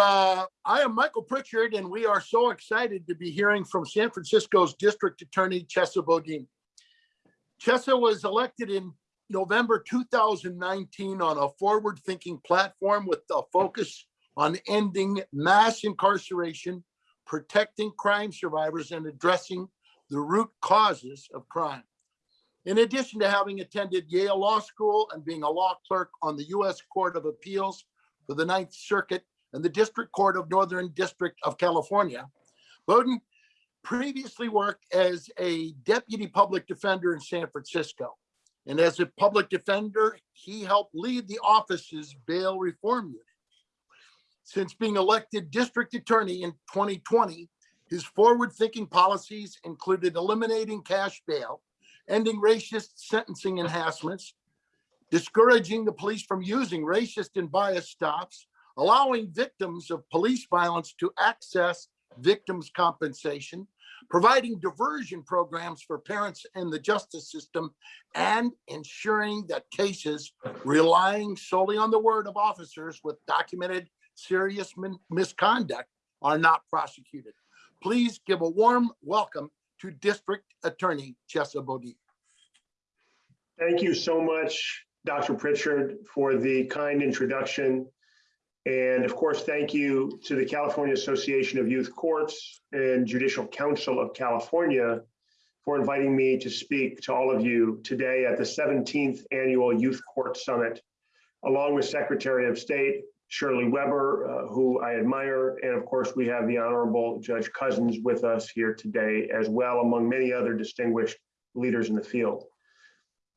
Uh, I am Michael Pritchard, and we are so excited to be hearing from San Francisco's District Attorney Chesa Boudin. Chesa was elected in November 2019 on a forward-thinking platform with a focus on ending mass incarceration, protecting crime survivors, and addressing the root causes of crime. In addition to having attended Yale Law School and being a law clerk on the U.S. Court of Appeals for the Ninth Circuit and the District Court of Northern District of California, Boudin previously worked as a deputy public defender in San Francisco. And as a public defender, he helped lead the office's bail reform unit. Since being elected district attorney in 2020, his forward-thinking policies included eliminating cash bail, ending racist sentencing enhancements, discouraging the police from using racist and biased stops, allowing victims of police violence to access victims' compensation, providing diversion programs for parents in the justice system, and ensuring that cases relying solely on the word of officers with documented serious misconduct are not prosecuted. Please give a warm welcome to District Attorney Chesa Boudin. Thank you so much, Dr. Pritchard, for the kind introduction. And of course, thank you to the California Association of Youth Courts and Judicial Council of California for inviting me to speak to all of you today at the 17th Annual Youth Court Summit, along with Secretary of State Shirley Weber, uh, who I admire. And of course, we have the Honorable Judge Cousins with us here today as well, among many other distinguished leaders in the field.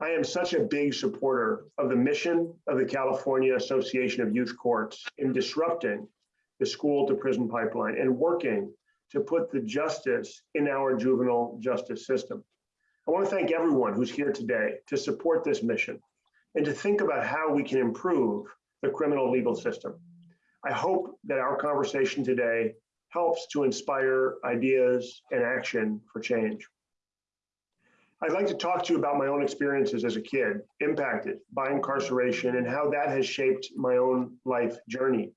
I am such a big supporter of the mission of the California Association of Youth Courts in disrupting the school to prison pipeline and working to put the justice in our juvenile justice system. I want to thank everyone who's here today to support this mission and to think about how we can improve the criminal legal system. I hope that our conversation today helps to inspire ideas and action for change. I'd like to talk to you about my own experiences as a kid impacted by incarceration and how that has shaped my own life journey.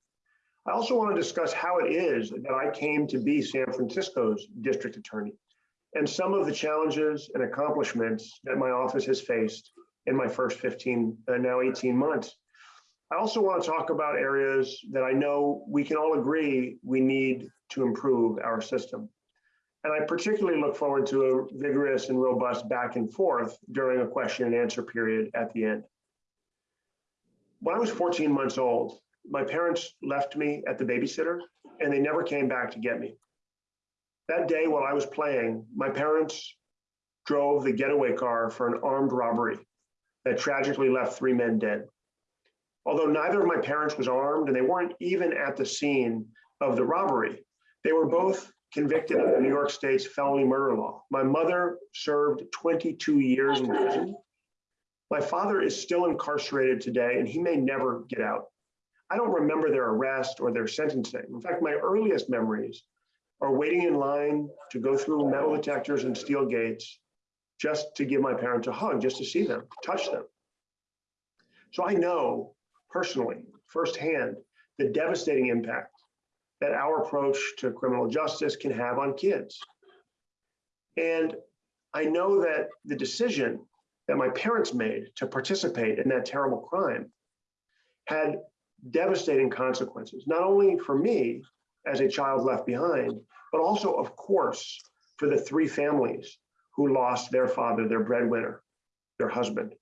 I also want to discuss how it is that I came to be San Francisco's district attorney and some of the challenges and accomplishments that my office has faced in my first 15, uh, now 18 months. I also want to talk about areas that I know we can all agree we need to improve our system. And I particularly look forward to a vigorous and robust back and forth during a question and answer period at the end. When I was 14 months old, my parents left me at the babysitter and they never came back to get me. That day while I was playing, my parents drove the getaway car for an armed robbery that tragically left three men dead. Although neither of my parents was armed and they weren't even at the scene of the robbery, they were both convicted of New York State's felony murder law. My mother served 22 years in prison. My father is still incarcerated today and he may never get out. I don't remember their arrest or their sentencing. In fact, my earliest memories are waiting in line to go through metal detectors and steel gates just to give my parents a hug, just to see them, touch them. So I know personally, firsthand, the devastating impact that our approach to criminal justice can have on kids. And I know that the decision that my parents made to participate in that terrible crime had devastating consequences, not only for me as a child left behind, but also, of course, for the three families who lost their father, their breadwinner, their husband.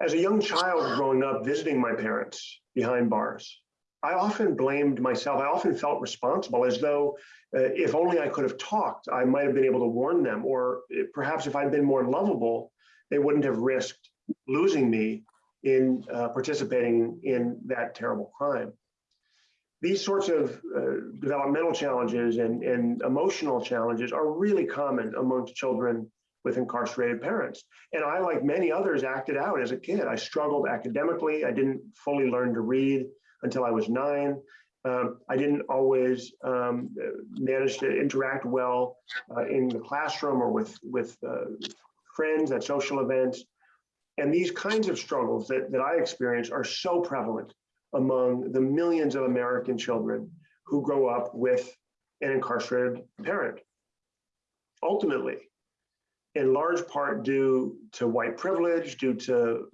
As a young child growing up visiting my parents behind bars, I often blamed myself. I often felt responsible as though uh, if only I could have talked, I might have been able to warn them. Or perhaps if I'd been more lovable, they wouldn't have risked losing me in uh, participating in that terrible crime. These sorts of uh, developmental challenges and, and emotional challenges are really common amongst children with incarcerated parents. And I, like many others, acted out as a kid. I struggled academically. I didn't fully learn to read until I was nine. Um, I didn't always um, manage to interact well uh, in the classroom or with, with uh, friends at social events. And these kinds of struggles that, that I experience are so prevalent among the millions of American children who grow up with an incarcerated parent. Ultimately, in large part due to white privilege, due to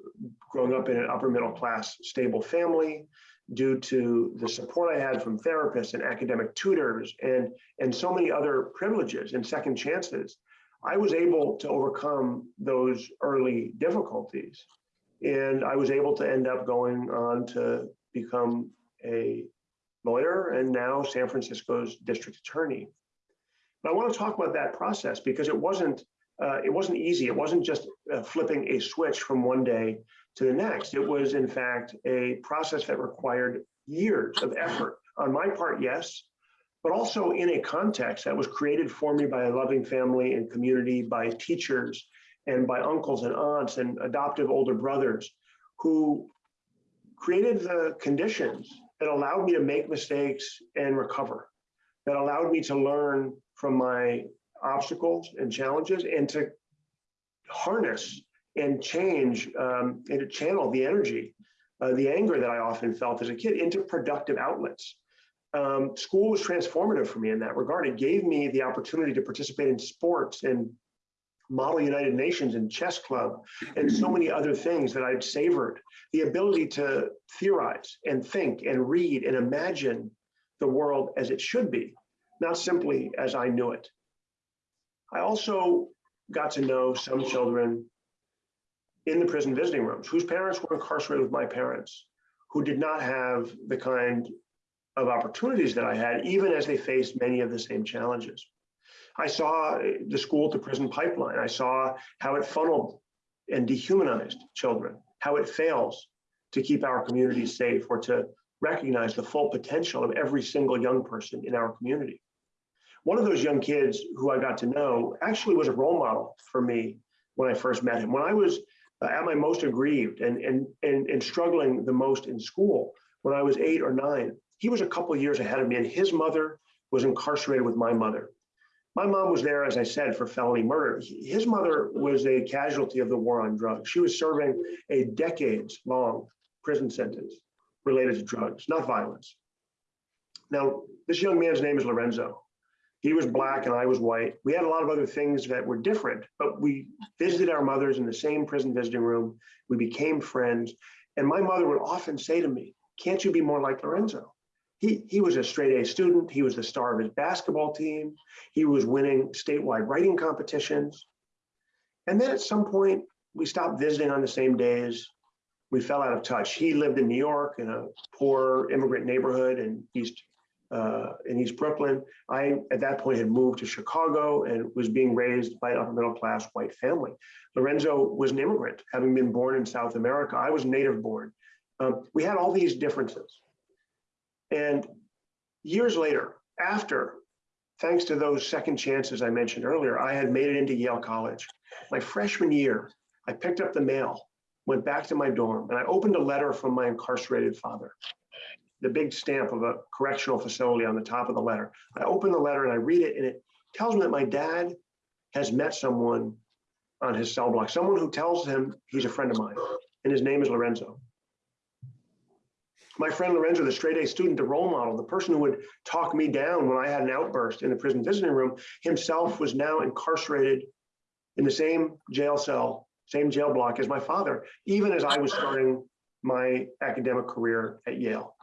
growing up in an upper middle class stable family, due to the support I had from therapists and academic tutors and, and so many other privileges and second chances, I was able to overcome those early difficulties. And I was able to end up going on to become a lawyer and now San Francisco's district attorney. But I want to talk about that process because it wasn't uh, it wasn't easy. It wasn't just uh, flipping a switch from one day to the next. It was, in fact, a process that required years of effort on my part, yes, but also in a context that was created for me by a loving family and community, by teachers and by uncles and aunts and adoptive older brothers who created the conditions that allowed me to make mistakes and recover, that allowed me to learn from my obstacles and challenges and to harness and change um, and to channel the energy, uh, the anger that I often felt as a kid into productive outlets. Um, school was transformative for me in that regard. It gave me the opportunity to participate in sports and Model United Nations and chess club and so many other things that I'd savored. The ability to theorize and think and read and imagine the world as it should be, not simply as I knew it. I also got to know some children in the prison visiting rooms whose parents were incarcerated with my parents, who did not have the kind of opportunities that I had, even as they faced many of the same challenges. I saw the school to prison pipeline. I saw how it funneled and dehumanized children, how it fails to keep our communities safe or to recognize the full potential of every single young person in our community. One of those young kids who I got to know actually was a role model for me when I first met him. When I was uh, at my most aggrieved and, and, and, and struggling the most in school, when I was eight or nine, he was a couple years ahead of me and his mother was incarcerated with my mother. My mom was there, as I said, for felony murder. His mother was a casualty of the war on drugs. She was serving a decades long prison sentence related to drugs, not violence. Now, this young man's name is Lorenzo. He was black and I was white. We had a lot of other things that were different, but we visited our mothers in the same prison visiting room. We became friends. And my mother would often say to me, Can't you be more like Lorenzo? He, he was a straight A student. He was the star of his basketball team. He was winning statewide writing competitions. And then at some point, we stopped visiting on the same days. We fell out of touch. He lived in New York in a poor immigrant neighborhood in East uh, in East Brooklyn. I, at that point, had moved to Chicago and was being raised by an upper middle class white family. Lorenzo was an immigrant, having been born in South America. I was native born. Um, we had all these differences. And years later, after, thanks to those second chances I mentioned earlier, I had made it into Yale College. My freshman year, I picked up the mail, went back to my dorm, and I opened a letter from my incarcerated father the big stamp of a correctional facility on the top of the letter. I open the letter and I read it, and it tells me that my dad has met someone on his cell block, someone who tells him he's a friend of mine, and his name is Lorenzo. My friend Lorenzo, the straight A student, the role model, the person who would talk me down when I had an outburst in the prison visiting room, himself was now incarcerated in the same jail cell, same jail block as my father, even as I was starting my academic career at Yale.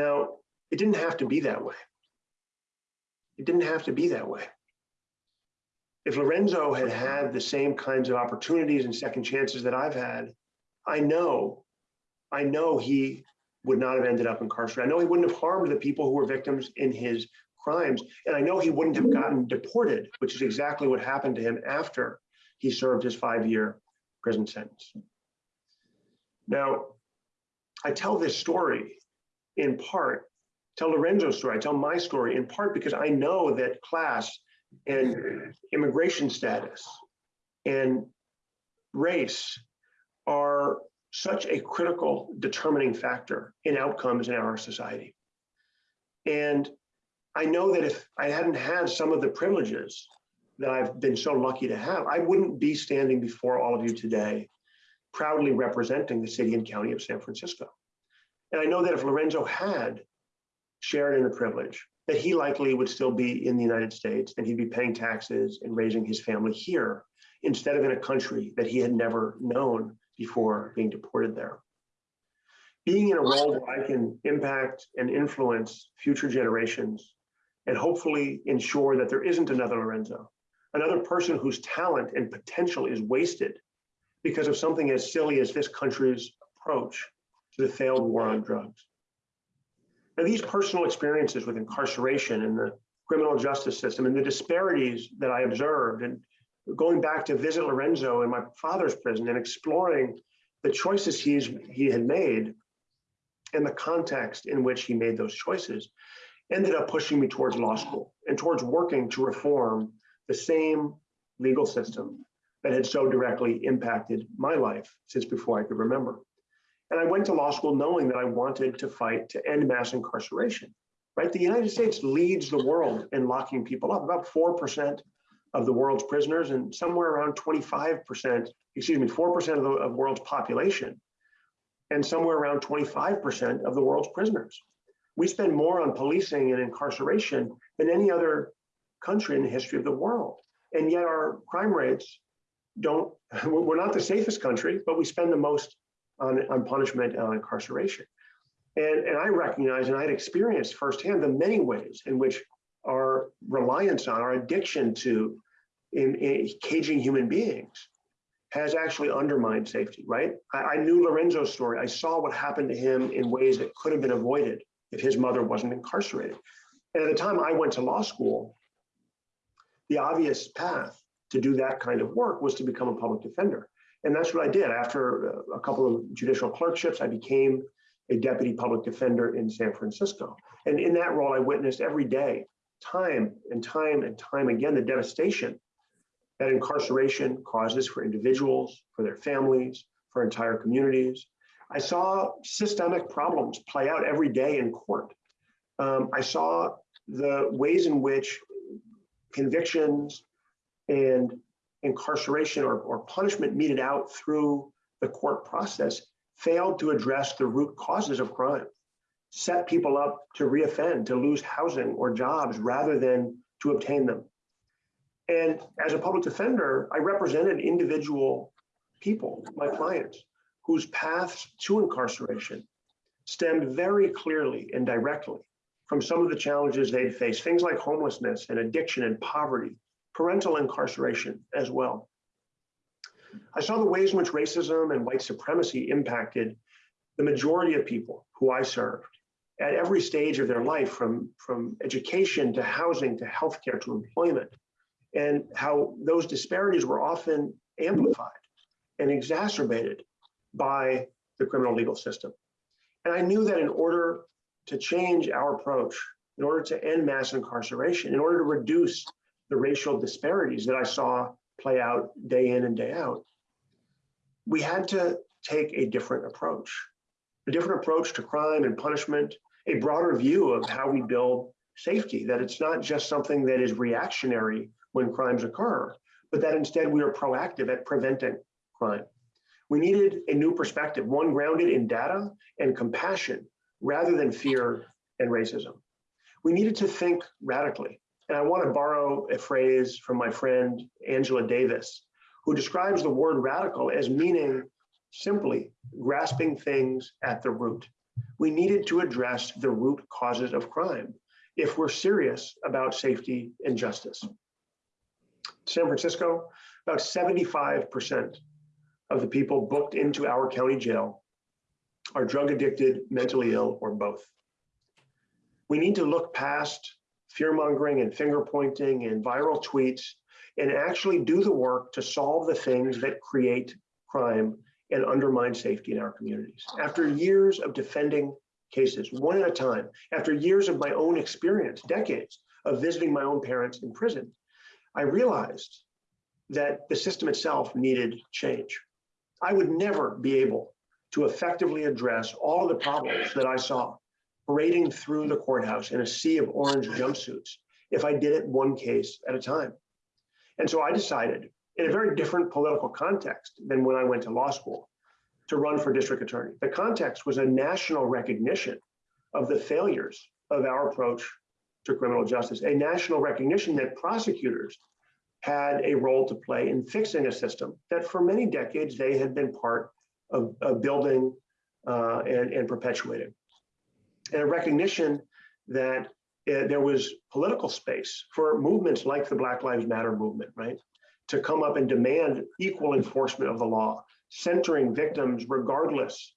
Now, it didn't have to be that way. It didn't have to be that way. If Lorenzo had had the same kinds of opportunities and second chances that I've had, I know, I know he would not have ended up incarcerated. I know he wouldn't have harmed the people who were victims in his crimes. And I know he wouldn't have gotten deported, which is exactly what happened to him after he served his five year prison sentence. Now, I tell this story in part, tell Lorenzo's story, I tell my story in part because I know that class and immigration status and race are such a critical determining factor in outcomes in our society. And I know that if I hadn't had some of the privileges that I've been so lucky to have, I wouldn't be standing before all of you today proudly representing the city and county of San Francisco. And I know that if Lorenzo had shared in the privilege, that he likely would still be in the United States and he'd be paying taxes and raising his family here instead of in a country that he had never known before being deported there. Being in a role where I can impact and influence future generations and hopefully ensure that there isn't another Lorenzo, another person whose talent and potential is wasted because of something as silly as this country's approach to the failed war on drugs. Now, these personal experiences with incarceration and the criminal justice system and the disparities that I observed and going back to visit Lorenzo in my father's prison and exploring the choices he's he had made and the context in which he made those choices ended up pushing me towards law school and towards working to reform the same legal system that had so directly impacted my life since before I could remember. And I went to law school knowing that I wanted to fight to end mass incarceration, right? The United States leads the world in locking people up, about 4% of the world's prisoners and somewhere around 25%, excuse me, 4% of the of world's population and somewhere around 25% of the world's prisoners. We spend more on policing and incarceration than any other country in the history of the world. And yet our crime rates don't, we're not the safest country, but we spend the most on, on punishment and on incarceration. And, and I recognize and I had experienced firsthand the many ways in which our reliance on, our addiction to in, in caging human beings has actually undermined safety, right? I, I knew Lorenzo's story. I saw what happened to him in ways that could have been avoided if his mother wasn't incarcerated. And at the time I went to law school, the obvious path to do that kind of work was to become a public defender. And that's what I did. After a couple of judicial clerkships, I became a deputy public defender in San Francisco. And in that role, I witnessed every day, time and time and time again, the devastation that incarceration causes for individuals, for their families, for entire communities. I saw systemic problems play out every day in court. Um, I saw the ways in which convictions and incarceration or, or punishment meted out through the court process failed to address the root causes of crime, set people up to reoffend, to lose housing or jobs rather than to obtain them. And as a public defender, I represented individual people, my clients, whose paths to incarceration stemmed very clearly and directly from some of the challenges they'd faced, things like homelessness and addiction and poverty, parental incarceration as well. I saw the ways in which racism and white supremacy impacted the majority of people who I served at every stage of their life, from, from education to housing to healthcare to employment, and how those disparities were often amplified and exacerbated by the criminal legal system. And I knew that in order to change our approach, in order to end mass incarceration, in order to reduce the racial disparities that I saw play out day in and day out, we had to take a different approach, a different approach to crime and punishment, a broader view of how we build safety, that it's not just something that is reactionary when crimes occur, but that instead we are proactive at preventing crime. We needed a new perspective, one grounded in data and compassion rather than fear and racism. We needed to think radically. And I want to borrow a phrase from my friend Angela Davis, who describes the word radical as meaning simply grasping things at the root. We needed to address the root causes of crime if we're serious about safety and justice. San Francisco, about 75% of the people booked into our county jail are drug addicted, mentally ill, or both. We need to look past fear mongering and finger pointing and viral tweets and actually do the work to solve the things that create crime and undermine safety in our communities. After years of defending cases, one at a time, after years of my own experience, decades of visiting my own parents in prison, I realized that the system itself needed change. I would never be able to effectively address all of the problems that I saw parading through the courthouse in a sea of orange jumpsuits if I did it one case at a time. And so I decided, in a very different political context than when I went to law school, to run for district attorney. The context was a national recognition of the failures of our approach to criminal justice, a national recognition that prosecutors had a role to play in fixing a system that for many decades they had been part of, of building uh, and, and perpetuating. And a recognition that uh, there was political space for movements like the Black Lives Matter movement, right? To come up and demand equal enforcement of the law, centering victims regardless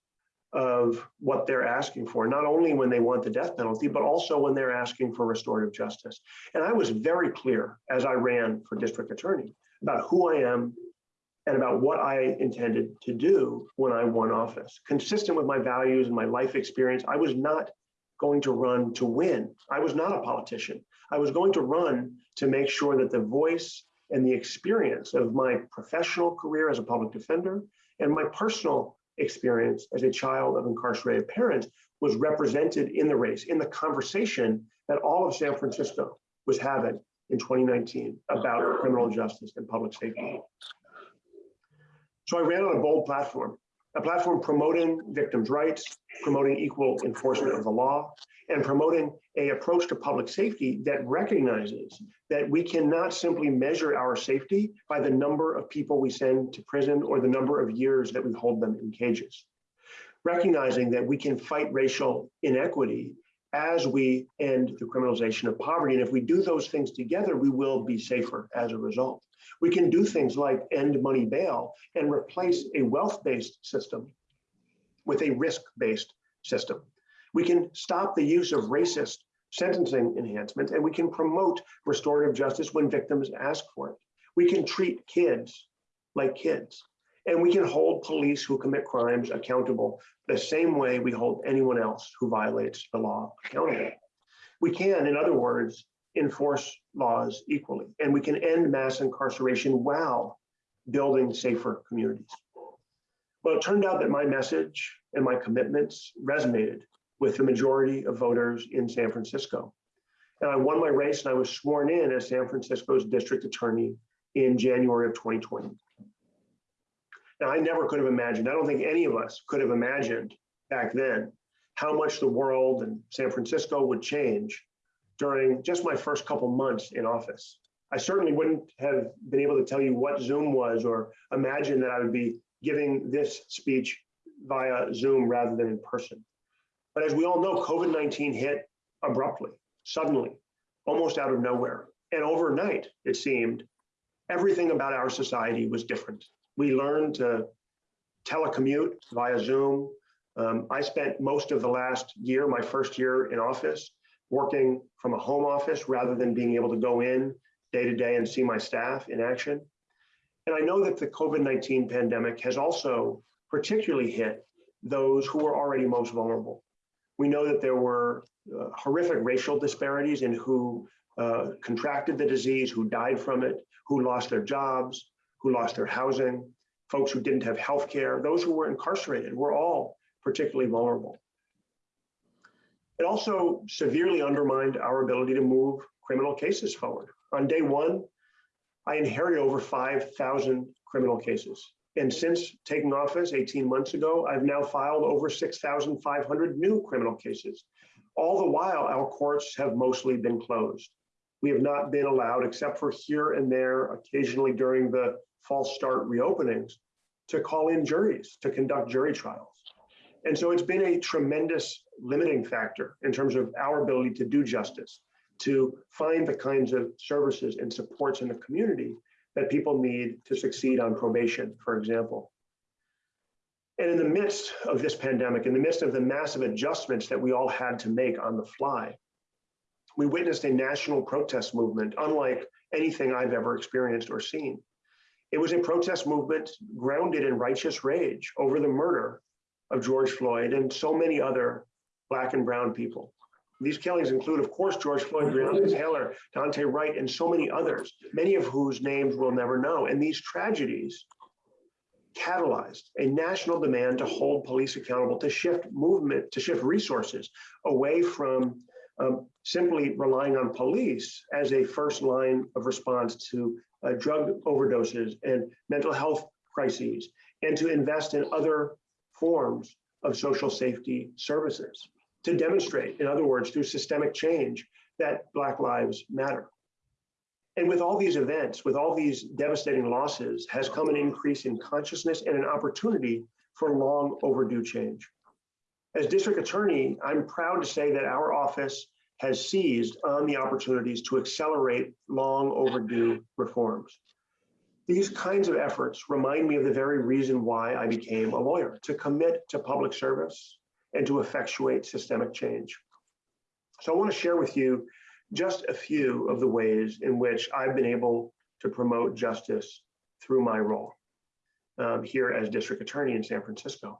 of what they're asking for, not only when they want the death penalty, but also when they're asking for restorative justice. And I was very clear as I ran for district attorney about who I am and about what I intended to do when I won office. Consistent with my values and my life experience, I was not going to run to win. I was not a politician. I was going to run to make sure that the voice and the experience of my professional career as a public defender and my personal experience as a child of incarcerated parents was represented in the race, in the conversation that all of San Francisco was having in 2019 about criminal justice and public safety. So I ran on a bold platform, a platform promoting victims' rights, promoting equal enforcement of the law, and promoting a approach to public safety that recognizes that we cannot simply measure our safety by the number of people we send to prison or the number of years that we hold them in cages. Recognizing that we can fight racial inequity as we end the criminalization of poverty. And if we do those things together, we will be safer as a result. We can do things like end money bail and replace a wealth-based system with a risk-based system. We can stop the use of racist sentencing enhancements and we can promote restorative justice when victims ask for it. We can treat kids like kids and we can hold police who commit crimes accountable the same way we hold anyone else who violates the law accountable. We can, in other words, enforce laws equally, and we can end mass incarceration while building safer communities. Well, it turned out that my message and my commitments resonated with the majority of voters in San Francisco. And I won my race and I was sworn in as San Francisco's district attorney in January of 2020. Now, I never could have imagined, I don't think any of us could have imagined back then how much the world and San Francisco would change during just my first couple months in office. I certainly wouldn't have been able to tell you what Zoom was or imagine that I would be giving this speech via Zoom rather than in person. But as we all know, COVID-19 hit abruptly, suddenly, almost out of nowhere. And overnight, it seemed, everything about our society was different. We learned to telecommute via Zoom. Um, I spent most of the last year, my first year in office, working from a home office rather than being able to go in day to day and see my staff in action. And I know that the COVID-19 pandemic has also particularly hit those who were already most vulnerable. We know that there were uh, horrific racial disparities in who uh, contracted the disease, who died from it, who lost their jobs, who lost their housing, folks who didn't have health care, those who were incarcerated were all particularly vulnerable. It also severely undermined our ability to move criminal cases forward. On day one, I inherited over 5,000 criminal cases. And since taking office 18 months ago, I've now filed over 6,500 new criminal cases. All the while, our courts have mostly been closed. We have not been allowed, except for here and there, occasionally during the false start reopenings, to call in juries, to conduct jury trials. And so it's been a tremendous limiting factor in terms of our ability to do justice, to find the kinds of services and supports in the community that people need to succeed on probation, for example. And in the midst of this pandemic, in the midst of the massive adjustments that we all had to make on the fly, we witnessed a national protest movement unlike anything I've ever experienced or seen. It was a protest movement grounded in righteous rage over the murder of George Floyd and so many other Black and Brown people. These killings include, of course, George Floyd, Breonna Taylor, Daunte Wright, and so many others, many of whose names we'll never know. And these tragedies catalyzed a national demand to hold police accountable, to shift movement, to shift resources away from um, simply relying on police as a first line of response to uh, drug overdoses and mental health crises, and to invest in other forms of social safety services to demonstrate, in other words, through systemic change, that Black lives matter. And with all these events, with all these devastating losses, has come an increase in consciousness and an opportunity for long overdue change. As district attorney, I'm proud to say that our office has seized on the opportunities to accelerate long overdue reforms. These kinds of efforts remind me of the very reason why I became a lawyer, to commit to public service and to effectuate systemic change. So I want to share with you just a few of the ways in which I've been able to promote justice through my role um, here as district attorney in San Francisco.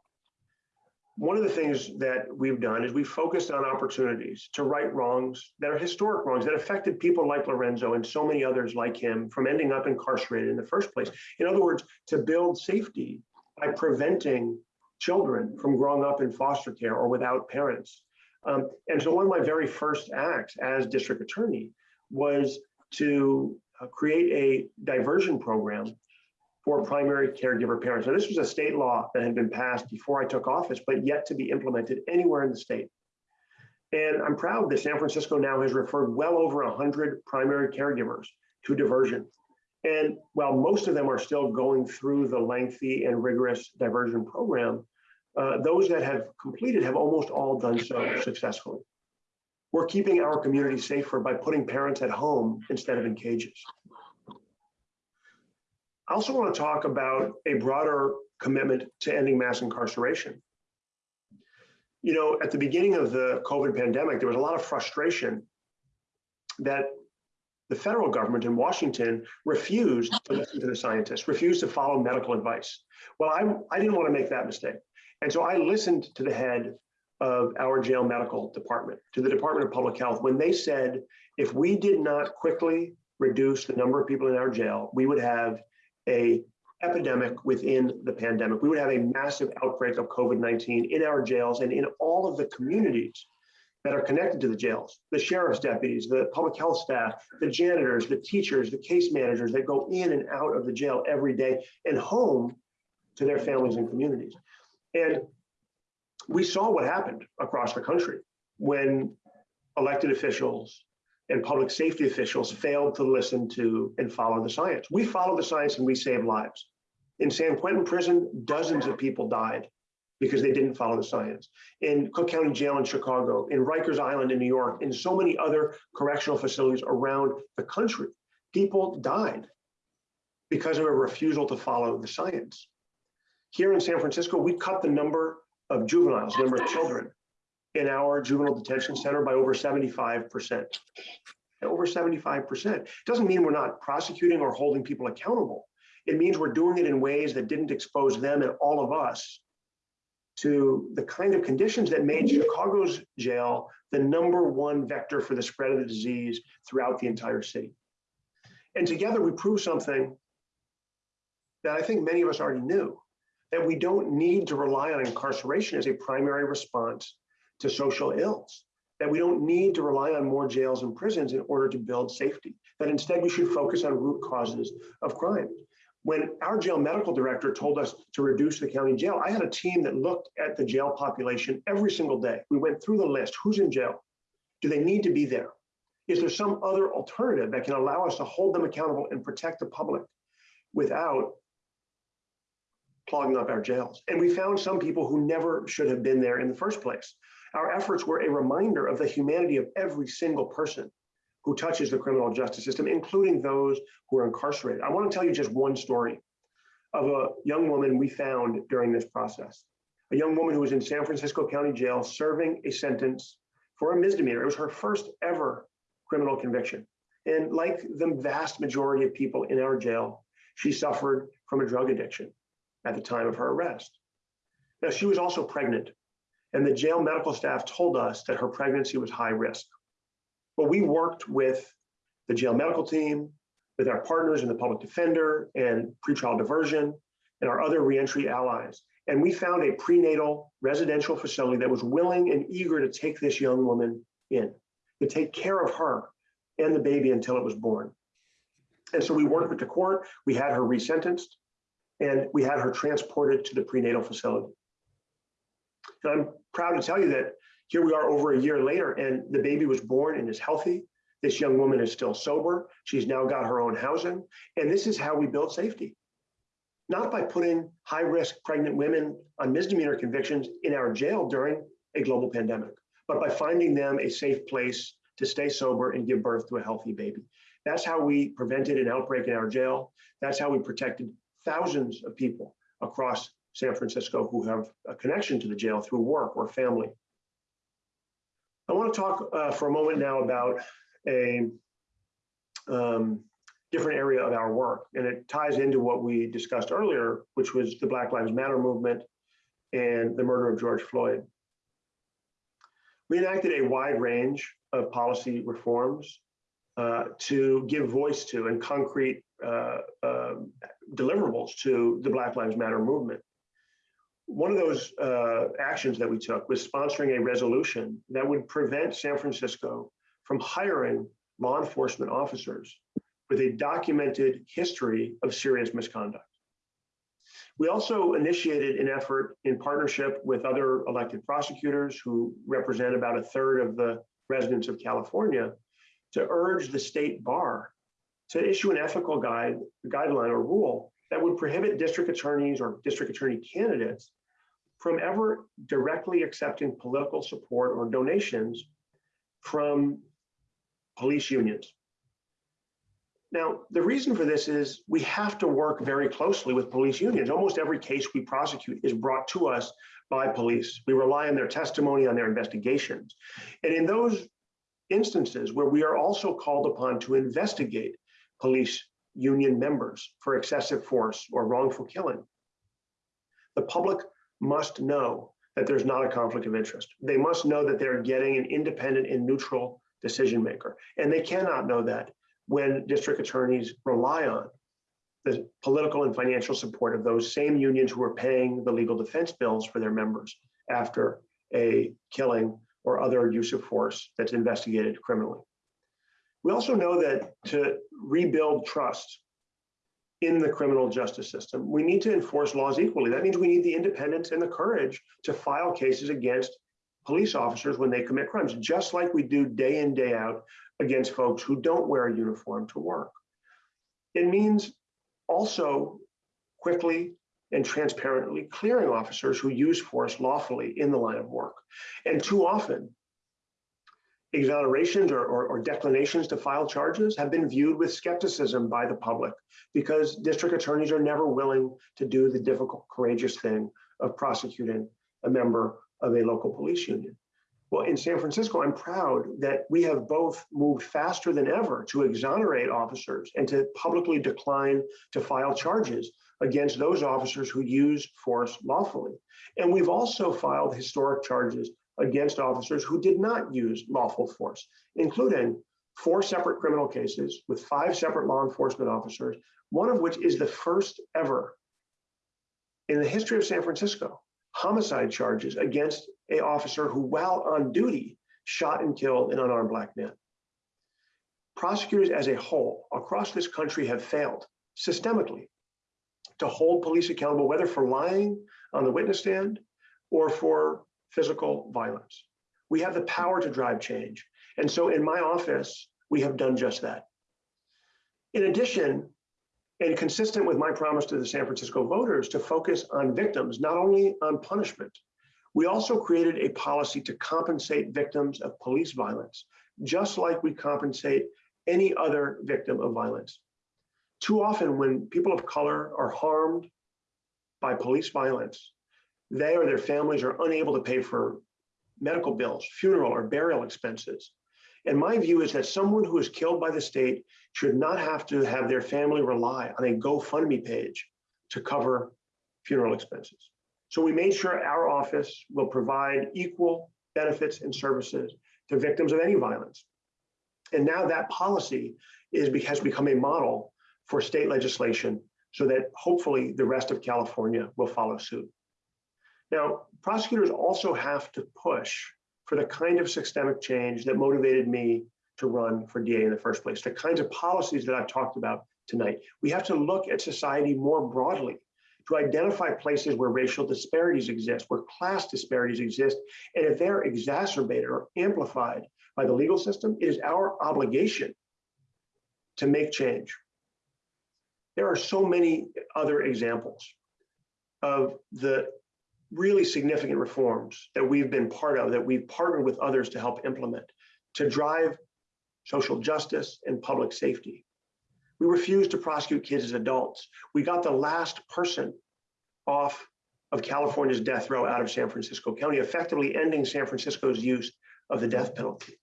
One of the things that we've done is we've focused on opportunities to right wrongs that are historic wrongs that affected people like Lorenzo and so many others like him from ending up incarcerated in the first place. In other words, to build safety by preventing children from growing up in foster care or without parents. Um, and so one of my very first acts as district attorney was to uh, create a diversion program for primary caregiver parents. Now, this was a state law that had been passed before I took office, but yet to be implemented anywhere in the state. And I'm proud that San Francisco now has referred well over 100 primary caregivers to diversion. And while most of them are still going through the lengthy and rigorous diversion program, uh, those that have completed have almost all done so successfully. We're keeping our community safer by putting parents at home instead of in cages. I also want to talk about a broader commitment to ending mass incarceration. You know, at the beginning of the COVID pandemic, there was a lot of frustration that the federal government in Washington refused to listen to the scientists, refused to follow medical advice. Well, I, I didn't want to make that mistake. And so I listened to the head of our jail medical department, to the Department of Public Health, when they said if we did not quickly reduce the number of people in our jail, we would have a epidemic within the pandemic. We would have a massive outbreak of COVID-19 in our jails and in all of the communities that are connected to the jails, the sheriff's deputies, the public health staff, the janitors, the teachers, the case managers that go in and out of the jail every day and home to their families and communities. And we saw what happened across the country when elected officials and public safety officials failed to listen to and follow the science. We follow the science and we save lives. In San Quentin prison, dozens of people died because they didn't follow the science. In Cook County Jail in Chicago, in Rikers Island in New York, in so many other correctional facilities around the country, people died because of a refusal to follow the science. Here in San Francisco, we cut the number of juveniles, number of children in our juvenile detention center by over 75%. Over 75%. Doesn't mean we're not prosecuting or holding people accountable. It means we're doing it in ways that didn't expose them and all of us to the kind of conditions that made Chicago's jail the number one vector for the spread of the disease throughout the entire city. And together we prove something that I think many of us already knew, that we don't need to rely on incarceration as a primary response to social ills, that we don't need to rely on more jails and prisons in order to build safety, that instead we should focus on root causes of crime. When our jail medical director told us to reduce the county jail, I had a team that looked at the jail population every single day. We went through the list, who's in jail? Do they need to be there? Is there some other alternative that can allow us to hold them accountable and protect the public without clogging up our jails? And we found some people who never should have been there in the first place. Our efforts were a reminder of the humanity of every single person who touches the criminal justice system, including those who are incarcerated. I want to tell you just one story of a young woman we found during this process. A young woman who was in San Francisco County Jail serving a sentence for a misdemeanor. It was her first ever criminal conviction. And like the vast majority of people in our jail, she suffered from a drug addiction at the time of her arrest. Now, she was also pregnant, and the jail medical staff told us that her pregnancy was high risk. But we worked with the jail medical team, with our partners in the public defender and pretrial diversion, and our other reentry allies. And we found a prenatal residential facility that was willing and eager to take this young woman in, to take care of her and the baby until it was born. And so we worked with the court, we had her resentenced, and we had her transported to the prenatal facility. And I'm proud to tell you that here we are over a year later and the baby was born and is healthy. This young woman is still sober. She's now got her own housing. And this is how we build safety. Not by putting high-risk pregnant women on misdemeanor convictions in our jail during a global pandemic, but by finding them a safe place to stay sober and give birth to a healthy baby. That's how we prevented an outbreak in our jail. That's how we protected thousands of people across San Francisco who have a connection to the jail through work or family. I want to talk uh, for a moment now about a um, different area of our work, and it ties into what we discussed earlier, which was the Black Lives Matter movement and the murder of George Floyd. We enacted a wide range of policy reforms uh, to give voice to and concrete uh, uh, deliverables to the Black Lives Matter movement. One of those uh, actions that we took was sponsoring a resolution that would prevent San Francisco from hiring law enforcement officers with a documented history of serious misconduct. We also initiated an effort in partnership with other elected prosecutors who represent about a third of the residents of California to urge the state bar to issue an ethical guide, guideline or rule that would prohibit district attorneys or district attorney candidates from ever directly accepting political support or donations from police unions. Now, the reason for this is we have to work very closely with police unions. Almost every case we prosecute is brought to us by police. We rely on their testimony, on their investigations. And in those instances where we are also called upon to investigate police union members for excessive force or wrongful killing, the public must know that there's not a conflict of interest. They must know that they're getting an independent and neutral decision maker. And they cannot know that when district attorneys rely on the political and financial support of those same unions who are paying the legal defense bills for their members after a killing or other use of force that's investigated criminally. We also know that to rebuild trust in the criminal justice system, we need to enforce laws equally. That means we need the independence and the courage to file cases against police officers when they commit crimes, just like we do day in, day out against folks who don't wear a uniform to work. It means also quickly and transparently clearing officers who use force lawfully in the line of work. And too often, exonerations or, or, or, declinations to file charges have been viewed with skepticism by the public because district attorneys are never willing to do the difficult, courageous thing of prosecuting a member of a local police union. Well, in San Francisco, I'm proud that we have both moved faster than ever to exonerate officers and to publicly decline to file charges against those officers who use force lawfully. And we've also filed historic charges against officers who did not use lawful force, including four separate criminal cases with five separate law enforcement officers, one of which is the first ever in the history of San Francisco homicide charges against a officer who, while on duty, shot and killed an unarmed black man. Prosecutors as a whole across this country have failed systemically to hold police accountable, whether for lying on the witness stand or for physical violence. We have the power to drive change. And so in my office, we have done just that. In addition, and consistent with my promise to the San Francisco voters to focus on victims, not only on punishment, we also created a policy to compensate victims of police violence, just like we compensate any other victim of violence. Too often when people of color are harmed by police violence, they or their families are unable to pay for medical bills, funeral or burial expenses. And my view is that someone who is killed by the state should not have to have their family rely on a GoFundMe page to cover funeral expenses. So we made sure our office will provide equal benefits and services to victims of any violence. And now that policy is, has become a model for state legislation so that hopefully the rest of California will follow suit. Now, prosecutors also have to push for the kind of systemic change that motivated me to run for DA in the first place, the kinds of policies that I've talked about tonight. We have to look at society more broadly to identify places where racial disparities exist, where class disparities exist. And if they're exacerbated or amplified by the legal system, it is our obligation to make change. There are so many other examples of the really significant reforms that we've been part of, that we've partnered with others to help implement, to drive social justice and public safety. We refused to prosecute kids as adults. We got the last person off of California's death row out of San Francisco County, effectively ending San Francisco's use of the death penalty.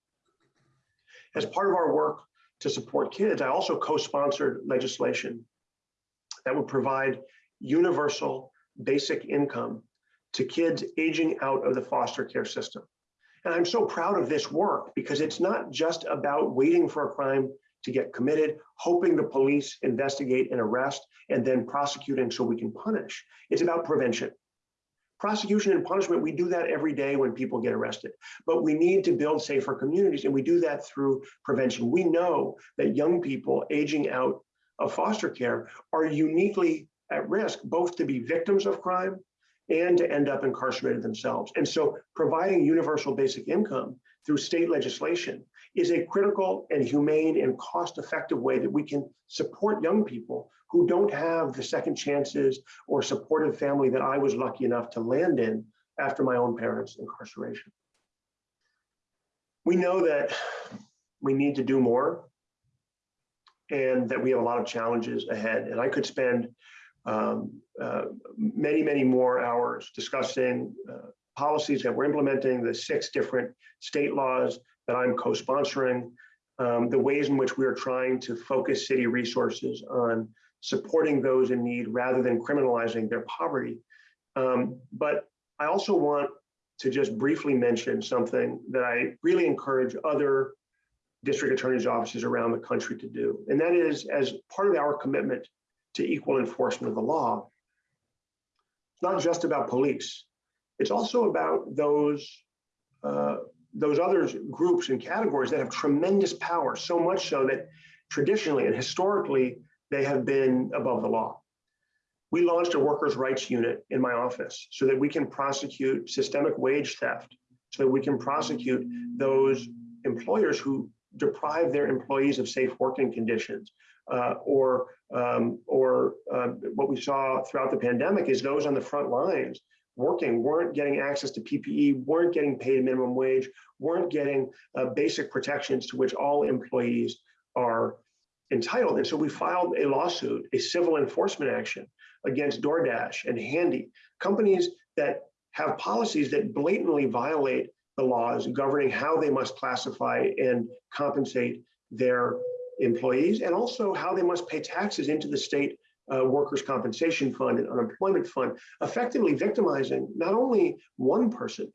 As part of our work to support kids, I also co-sponsored legislation that would provide universal basic income to kids aging out of the foster care system. And I'm so proud of this work because it's not just about waiting for a crime to get committed, hoping the police investigate and arrest, and then prosecuting so we can punish. It's about prevention. Prosecution and punishment, we do that every day when people get arrested, but we need to build safer communities, and we do that through prevention. We know that young people aging out of foster care are uniquely at risk, both to be victims of crime and to end up incarcerated themselves. And so providing universal basic income through state legislation is a critical and humane and cost-effective way that we can support young people who don't have the second chances or supportive family that I was lucky enough to land in after my own parents' incarceration. We know that we need to do more and that we have a lot of challenges ahead. And I could spend um, uh, many, many more hours discussing uh, policies that we're implementing, the six different state laws that I'm co-sponsoring, um, the ways in which we are trying to focus city resources on supporting those in need rather than criminalizing their poverty. Um, but I also want to just briefly mention something that I really encourage other district attorney's offices around the country to do. And that is as part of our commitment to equal enforcement of the law, not just about police. It's also about those uh, those other groups and categories that have tremendous power, so much so that traditionally and historically they have been above the law. We launched a workers' rights unit in my office so that we can prosecute systemic wage theft, so that we can prosecute those employers who deprive their employees of safe working conditions, uh, or um, or uh, what we saw throughout the pandemic is those on the front lines working weren't getting access to PPE, weren't getting paid minimum wage, weren't getting uh, basic protections to which all employees are entitled. And so we filed a lawsuit, a civil enforcement action against DoorDash and Handy, companies that have policies that blatantly violate the laws governing how they must classify and compensate their employees and also how they must pay taxes into the state uh, workers' compensation fund and unemployment fund, effectively victimizing not only one person,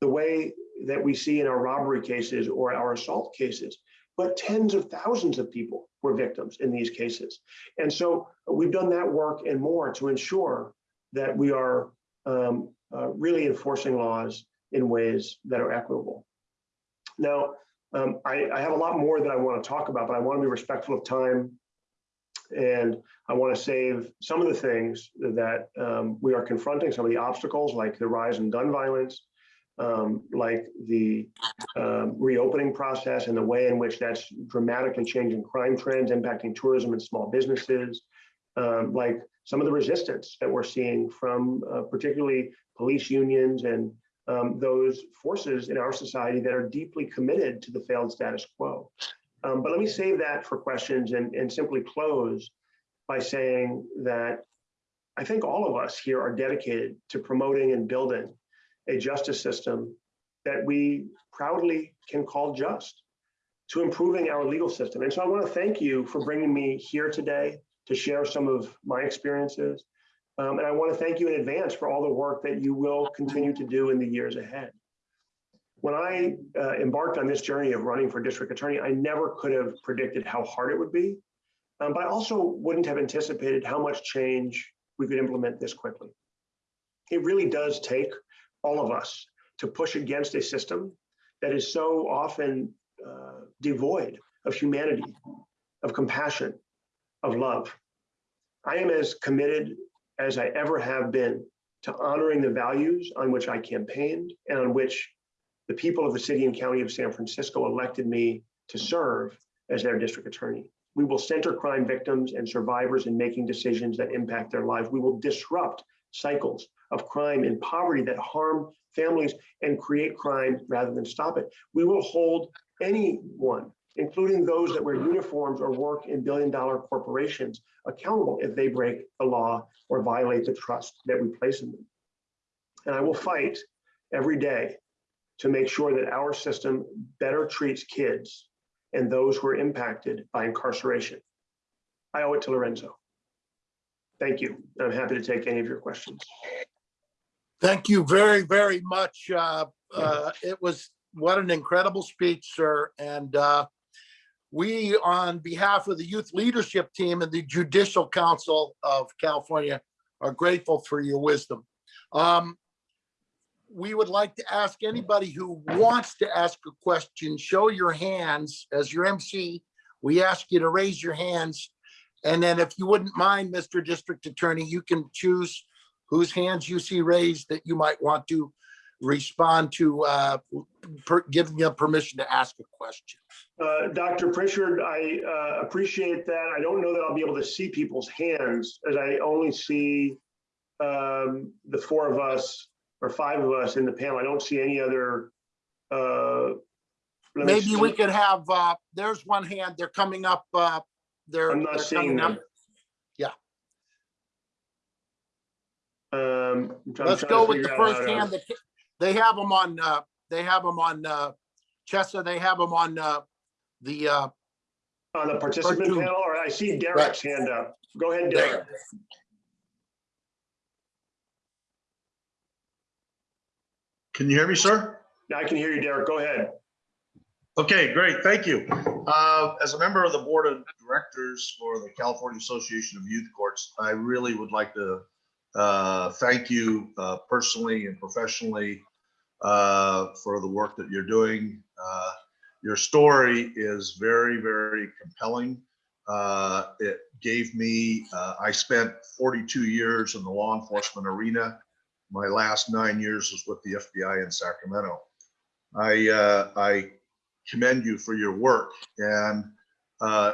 the way that we see in our robbery cases or our assault cases, but tens of thousands of people were victims in these cases. And so we've done that work and more to ensure that we are um, uh, really enforcing laws in ways that are equitable. Now, um, I, I, have a lot more that I want to talk about, but I want to be respectful of time. And I want to save some of the things that um, we are confronting, some of the obstacles like the rise in gun violence, um, like the um, reopening process and the way in which that's dramatically changing crime trends, impacting tourism and small businesses, um, like some of the resistance that we're seeing from uh, particularly police unions and um, those forces in our society that are deeply committed to the failed status quo. Um, but let me save that for questions and, and simply close by saying that I think all of us here are dedicated to promoting and building a justice system that we proudly can call just, to improving our legal system. And so I want to thank you for bringing me here today to share some of my experiences. Um, and I want to thank you in advance for all the work that you will continue to do in the years ahead. When I uh, embarked on this journey of running for district attorney, I never could have predicted how hard it would be, um, but I also wouldn't have anticipated how much change we could implement this quickly. It really does take all of us to push against a system that is so often uh, devoid of humanity, of compassion, of love. I am as committed as I ever have been to honoring the values on which I campaigned and on which the people of the city and county of San Francisco elected me to serve as their district attorney. We will center crime victims and survivors in making decisions that impact their lives. We will disrupt cycles of crime and poverty that harm families and create crime rather than stop it. We will hold anyone, including those that wear uniforms or work in billion dollar corporations, accountable if they break the law or violate the trust that we place in them. And I will fight every day to make sure that our system better treats kids and those who are impacted by incarceration. I owe it to Lorenzo. Thank you. I'm happy to take any of your questions. Thank you very, very much. Uh, uh, It was, what an incredible speech, sir. And uh, we, on behalf of the Youth Leadership Team and the Judicial Council of California, are grateful for your wisdom. Um, We would like to ask anybody who wants to ask a question, show your hands as your MC. We ask you to raise your hands. And then if you wouldn't mind, Mr. District Attorney, you can choose whose hands you see raised that you might want to respond to, uh, per- giving you permission to ask a question. Uh, Dr. Pritchard, I uh, appreciate that. I don't know that I'll be able to see people's hands as I only see um, the four of us or five of us in the panel. I don't see any other. uh, Maybe we could have, uh, there's one hand, they're coming up, uh, they're. I'm not they're seeing coming up. them. Yeah. Um, I'm Let's to go with the first hand. that- They have them on, uh, they have them on, uh, Chesa, they have them on, uh, the, uh, On the participant two. panel, or I see Derek's hand up. Go ahead, Derek. there. Can you hear me, sir? I can hear you, Derek. Go ahead. Okay, great, thank you. Uh, As a member of the Board of Directors for the California Association of Youth Courts, I really would like to uh, thank you uh, personally and professionally uh, for the work that you're doing. Uh, Your story is very, very compelling. Uh, It gave me, I spent 42 years in the law enforcement arena. My last nine years was with the FBI in Sacramento. I, I commend you for your work. And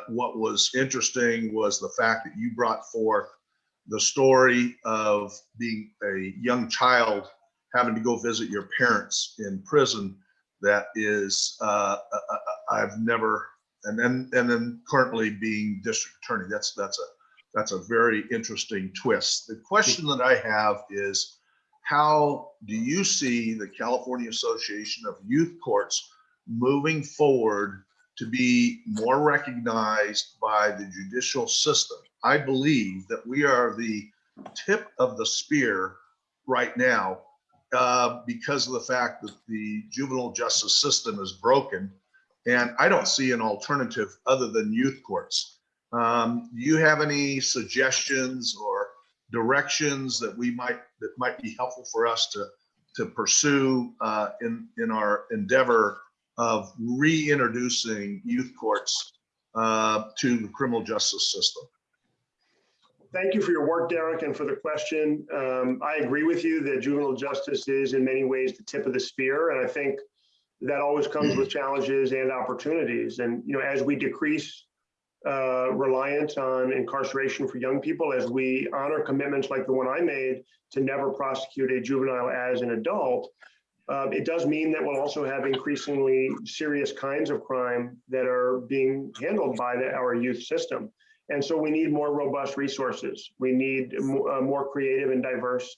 what was interesting was the fact that you brought forth the story of being a young child having to go visit your parents in prison. That is, uh, uh, uh, I've never, and then and then currently being district attorney. That's that's a that's a very interesting twist. The question that I have is, how do you see the California Association of Youth Courts moving forward to be more recognized by the judicial system. I believe that we are the tip of the spear right now uh, because of the fact that the juvenile justice system is broken. And I don't see an alternative other than youth courts. Um, do you have any suggestions or directions that we might, that might be helpful for us to, to pursue uh, in, in our endeavor of reintroducing youth courts uh, to the criminal justice system. Thank you for your work, Derek, and for the question. Um, I agree with you that juvenile justice is in many ways the tip of the spear, and I think that always comes with challenges and opportunities. And, you know, as we decrease uh, reliance on incarceration for young people, as we honor commitments like the one I made to never prosecute a juvenile as an adult, uh, it does mean that we'll also have increasingly serious kinds of crime that are being handled by the, our youth system. And so we need more robust resources. We need mo- uh, more creative and diverse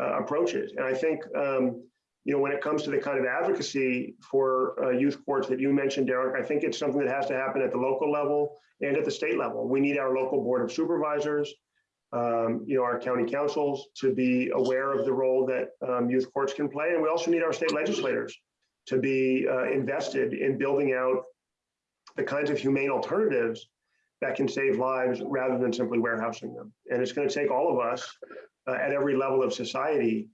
uh, approaches. And I think, um, you know, when it comes to the kind of advocacy for uh, youth courts that you mentioned, Derek, I think it's something that has to happen at the local level and at the state level. We need our local board of supervisors, um, you know, our county councils to be aware of the role that um, youth courts can play. And we also need our state legislators to be uh, invested in building out the kinds of humane alternatives that can save lives rather than simply warehousing them. And it's going to take all of us uh, at every level of society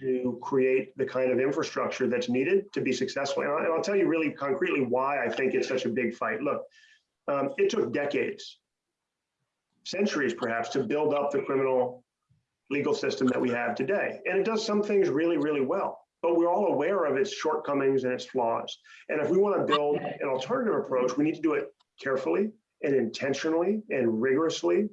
to create the kind of infrastructure that's needed to be successful. And I'll, and I'll tell you really concretely why I think it's such a big fight. Look, um, it took decades, centuries perhaps, to build up the criminal legal system that we have today. And it does some things really, really well, but we're all aware of its shortcomings and its flaws. And if we want to build an alternative approach, we need to do it carefully and intentionally and rigorously.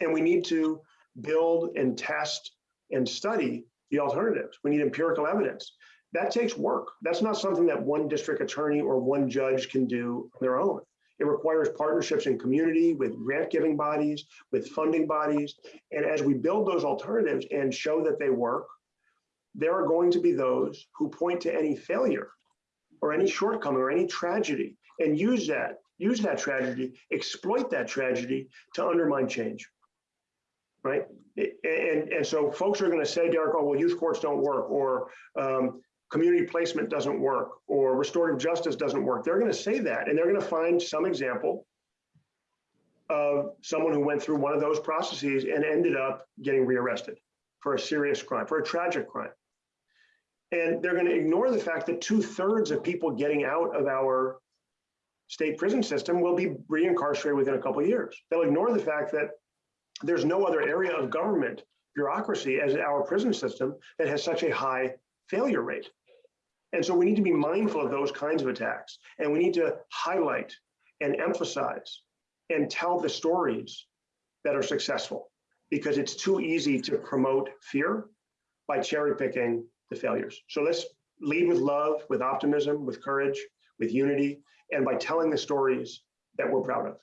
And we need to build and test and study the alternatives. We need empirical evidence. That takes work. That's not something that one district attorney or one judge can do on their own. It requires partnerships in community with grant giving bodies, with funding bodies. And as we build those alternatives and show that they work, there are going to be those who point to any failure or any shortcoming or any tragedy and use that, use that tragedy, exploit that tragedy to undermine change. Right? And, and so folks are going to say, Derek, oh, well, youth courts don't work, or um, community placement doesn't work, or restorative justice doesn't work. They're going to say that, and they're going to find some example of someone who went through one of those processes and ended up getting rearrested for a serious crime, for a tragic crime. And they're going to ignore the fact that two thirds of people getting out of our state prison system will be reincarcerated within a couple years. They'll ignore the fact that there's no other area of government bureaucracy as our prison system that has such a high failure rate. And so we need to be mindful of those kinds of attacks. And we need to highlight and emphasize and tell the stories that are successful because it's too easy to promote fear by cherry picking the failures. So let's lead with love, with optimism, with courage, with unity, and by telling the stories that we're proud of.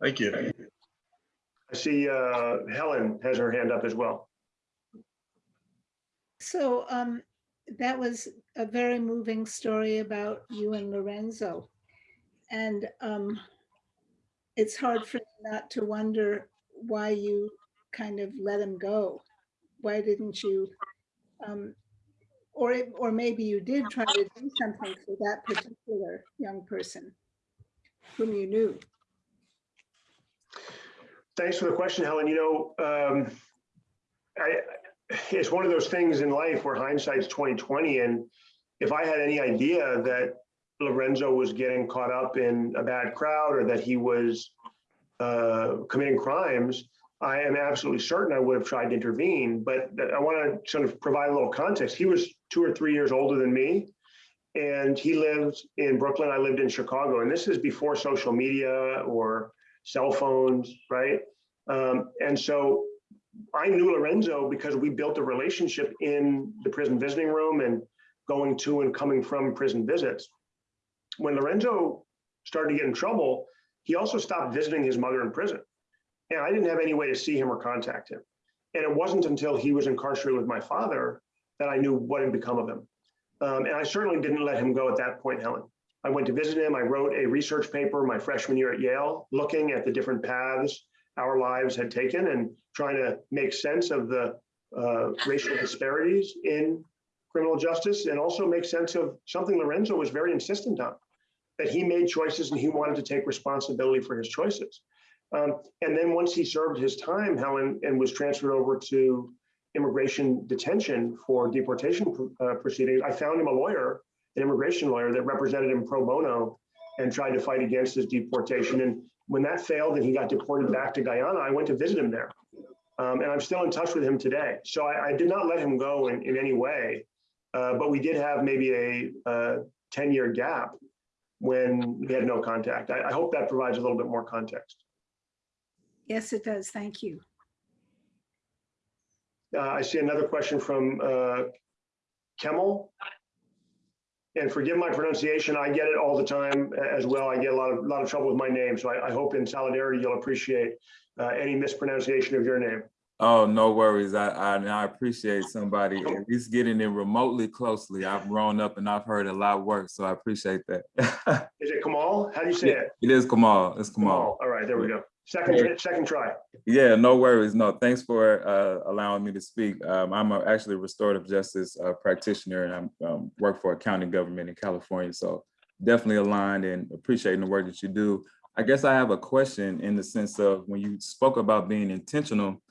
Thank you. I see uh, Helen has her hand up as well. So um, that was a very moving story about you and Lorenzo. And um, it's hard for me not to wonder why you kind of let him go. Why didn't you? Um, or, it- or maybe you did try to do something for that particular young person whom you knew. Thanks for the question, Helen. You know, um, I, it's one of those things in life where hindsight's 2020. And if I had any idea that Lorenzo was getting caught up in a bad crowd or that he was uh, committing crimes, I am absolutely certain I would have tried to intervene. But I want to sort of provide a little context. He was two or three years older than me. And he lived in Brooklyn. I lived in Chicago. And this is before social media or cell phones, right? Um, and so I knew Lorenzo because we built a relationship in the prison visiting room and going to and coming from prison visits. When Lorenzo started to get in trouble, he also stopped visiting his mother in prison. And I didn't have any way to see him or contact him. And it wasn't until he was incarcerated with my father that I knew what had become of him. Um, and I certainly didn't let him go at that point, Helen. I went to visit him. I wrote a research paper my freshman year at Yale, looking at the different paths our lives had taken and trying to make sense of the uh, racial disparities in criminal justice and also make sense of something Lorenzo was very insistent on, that he made choices and he wanted to take responsibility for his choices. Um, and then once he served his time, Helen, and was transferred over to immigration detention for deportation uh, proceedings, I found him a lawyer an immigration lawyer that represented him pro bono and tried to fight against his deportation. And when that failed and he got deported back to Guyana, I went to visit him there. Um, and I'm still in touch with him today. So I, I did not let him go in, in any way, uh, but we did have maybe a, a 10 year gap when we had no contact. I, I hope that provides a little bit more context. Yes, it does. Thank you. Uh, I see another question from uh, Kemmel. And forgive my pronunciation, I get it all the time as well. I get a lot of, lot of trouble with my name. So I, I hope in solidarity, you'll appreciate uh, any mispronunciation of your name. Oh, no worries. I, I, I appreciate somebody at least getting in remotely closely. I've grown up and I've heard a lot worse, so I appreciate that. Is it Kamal? How do you say it? It is Kamal. It's Kamal. Kamal. All right, there we go. Second, try- second try. Yeah, no worries. No, thanks for uh, allowing me to speak. Um, I'm a, actually a restorative justice uh, practitioner and I um, work for a county government in California. So definitely aligned and appreciating the work that you do. I guess I have a question in the sense of when you spoke about being intentional,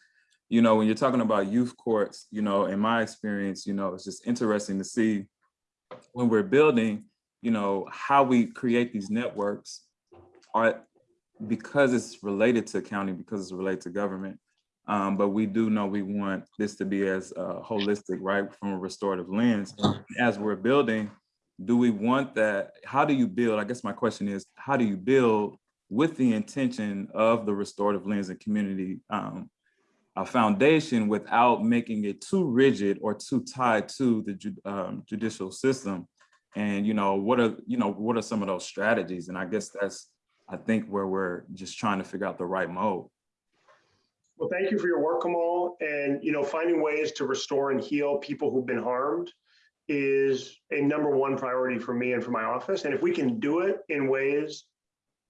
you know, when you're talking about youth courts, you know, in my experience, you know, it's just interesting to see when we're building, you know, how we create these networks are because it's related to county, because it's related to government. Um, but we do know we want this to be as uh, holistic, right, from a restorative lens. As we're building, do we want that? How do you build? I guess my question is, how do you build with the intention of the restorative lens and community um, a foundation without making it too rigid or too tied to the ju- um, judicial system? And, you know, what are, you know, what are some of those strategies? And I guess that's, I think where we're just trying to figure out the right mode. Well, thank you for your work, Kamal. And, you know, finding ways to restore and heal people who've been harmed is a number one priority for me and for my office. And if we can do it in ways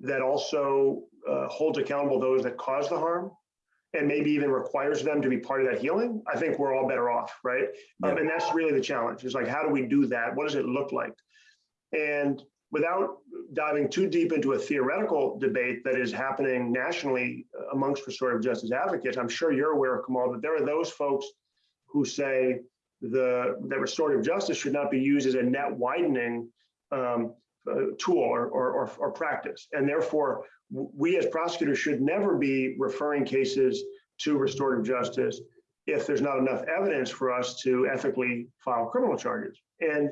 that also uh, holds accountable those that cause the harm and maybe even requires them to be part of that healing, I think we're all better off, right? Um, and that's really the challenge is like, how do we do that? What does it look like? And without diving too deep into a theoretical debate that is happening nationally amongst restorative justice advocates, I'm sure you're aware, Kamal, that there are those folks who say the that restorative justice should not be used as a net widening um, uh, tool or, or, or, or practice. And therefore, we as prosecutors should never be referring cases to restorative justice if there's not enough evidence for us to ethically file criminal charges. And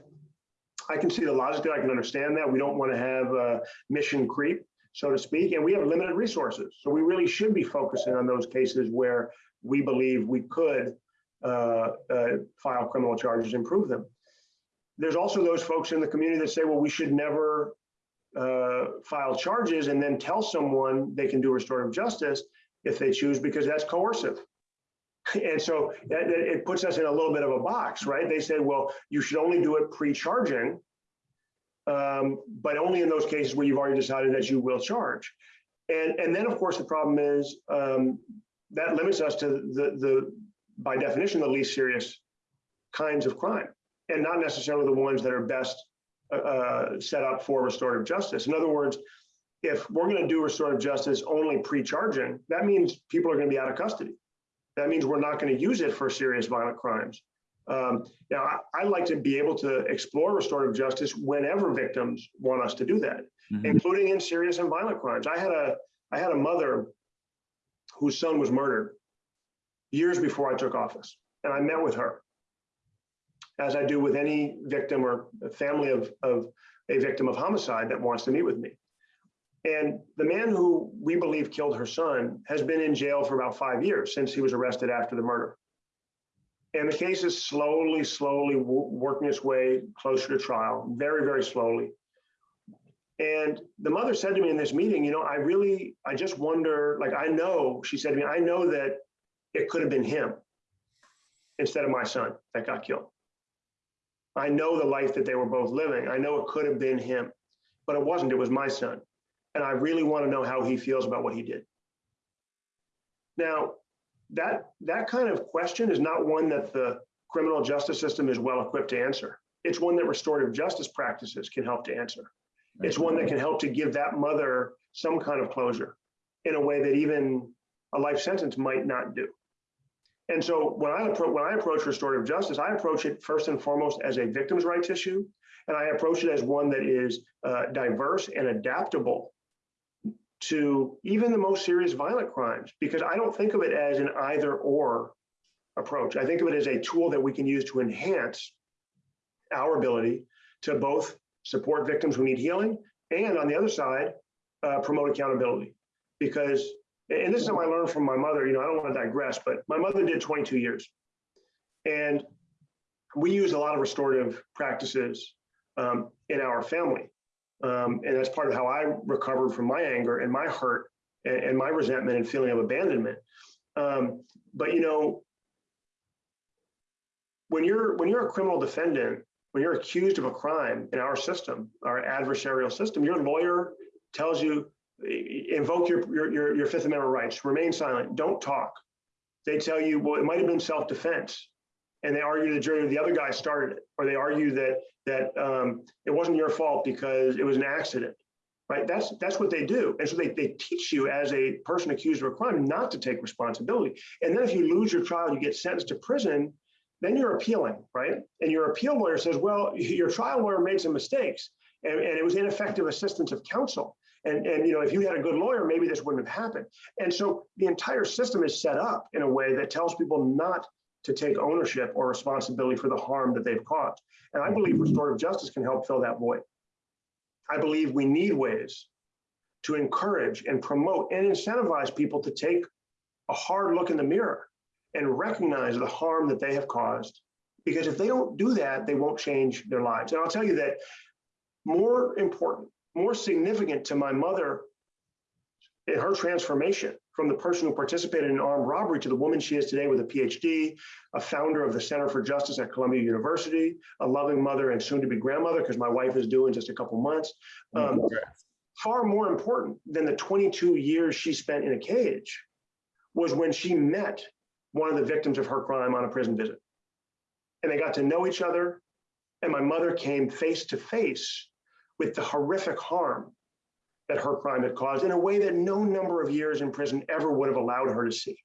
I can see the logic there. I can understand that. We don't want to have uh, mission creep, so to speak, and we have limited resources. So we really should be focusing on those cases where we believe we could uh, uh, file criminal charges, and prove them. There's also those folks in the community that say, well, we should never uh, file charges and then tell someone they can do restorative justice if they choose because that's coercive. And so it puts us in a little bit of a box, right? They say, well, you should only do it pre-charging, um, but only in those cases where you've already decided that you will charge. And, and then, of course, the problem is um, that limits us to the, the, by definition, the least serious kinds of crime, and not necessarily the ones that are best uh, uh, set up for restorative justice. In other words, if we're going to do restorative justice only pre-charging, that means people are going to be out of custody. That means we're not going to use it for serious violent crimes. Um, now, I, I like to be able to explore restorative justice whenever victims want us to do that, Mhm. including in serious and violent crimes. I had a I had a mother whose son was murdered years before I took office, and I met with her, as I do with any victim or family of of a victim of homicide that wants to meet with me. And the man who we believe killed her son has been in jail for about five years since he was arrested after the murder. And the case is slowly, slowly working its way closer to trial, very, very slowly. And the mother said to me in this meeting, you know, I really, I just wonder, like, I know, she said to me, I know that it could have been him instead of my son that got killed. I know the life that they were both living. I know it could have been him, but it wasn't. It was my son. And I really want to know how he feels about what he did. Now, that that kind of question is not one that the criminal justice system is well equipped to answer. It's one that restorative justice practices can help to answer. It's one that can help to give that mother some kind of closure in a way that even a life sentence might not do. And so when I approach when I approach restorative justice, I approach it first and foremost as a victim's rights issue, and I approach it as one that is uh, diverse and adaptable to even the most serious violent crimes, because I don't think of it as an either or approach. I think of it as a tool that we can use to enhance our ability to both support victims who need healing and on the other side, uh, promote accountability. Because, and this is something I learned from my mother, you know, I don't want to digress, but my mother did 22 years. And we use a lot of restorative practices um, in our family. Um, and that's part of how I recovered from my anger and my hurt and, and my resentment and feeling of abandonment. Um, but you know, when you're when you're a criminal defendant, when you're accused of a crime in our system, our adversarial system, your lawyer tells you invoke your your your, your Fifth Amendment rights, remain silent, don't talk. They tell you, well, it might have been self-defense, and they argue the jury the other guy started it, or they argue that that um, it wasn't your fault because it was an accident. Right? That's that's what they do, and so they they teach you as a person accused of a crime not to take responsibility. And then if you lose your trial, you get sentenced to prison. Then you're appealing, right? And your appeal lawyer says, well, your trial lawyer made some mistakes, and, and it was ineffective assistance of counsel. And, and, you know, if you had a good lawyer, maybe this wouldn't have happened. And so the entire system is set up in a way that tells people not to take ownership or responsibility for the harm that they've caused. And I believe restorative justice can help fill that void. I believe we need ways to encourage and promote and incentivize people to take a hard look in the mirror and recognize the harm that they have caused. Because if they don't do that, they won't change their lives. And I'll tell you that more important, more significant to my mother her transformation from the person who participated in armed robbery to the woman she is today with a PhD, a founder of the Center for Justice at Columbia University, a loving mother and soon to be grandmother, because my wife is due in just a couple months. Um, far more important than the 22 years she spent in a cage was when she met one of the victims of her crime on a prison visit. And they got to know each other. And my mother came face to face with the horrific harm that her crime had caused in a way that no number of years in prison ever would have allowed her to see.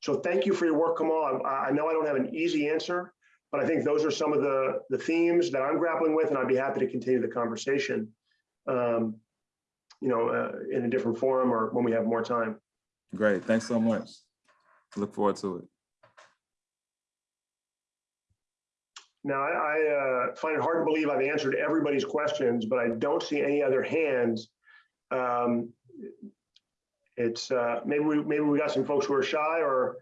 So thank you for your work, Kamal. I, I know I don't have an easy answer, but I think those are some of the, the themes that I'm grappling with, and I'd be happy to continue the conversation um, you know, uh, in a different forum or when we have more time. Great, thanks so much. Look forward to it. Now, I, I uh, find it hard to believe I've answered everybody's questions, but I don't see any other hands. Um, it's uh, maybe we maybe we got some folks who are shy, or